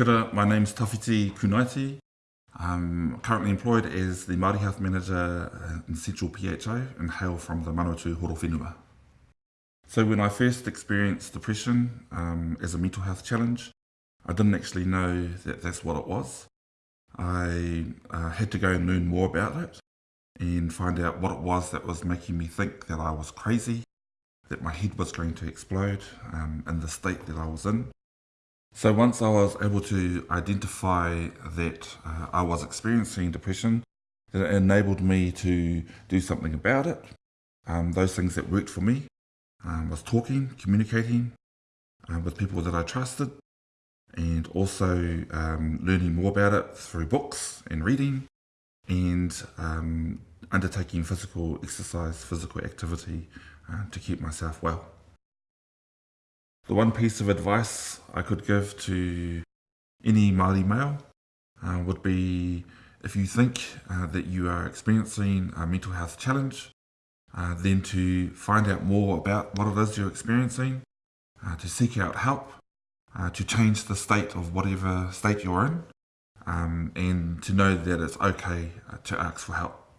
Kia my name's Tawhiti Kunaiti. I'm currently employed as the Māori Health Manager in Central PHO and hail from the Manawatu Horowhenua. So when I first experienced depression um, as a mental health challenge, I didn't actually know that that's what it was. I uh, had to go and learn more about it and find out what it was that was making me think that I was crazy, that my head was going to explode um, in the state that I was in. So once I was able to identify that uh, I was experiencing depression, it enabled me to do something about it. Um, those things that worked for me um, was talking, communicating uh, with people that I trusted, and also um, learning more about it through books and reading, and um, undertaking physical exercise, physical activity uh, to keep myself well. The one piece of advice I could give to any Māori male uh, would be if you think uh, that you are experiencing a mental health challenge, uh, then to find out more about what it is you're experiencing, uh, to seek out help, uh, to change the state of whatever state you're in, um, and to know that it's okay uh, to ask for help.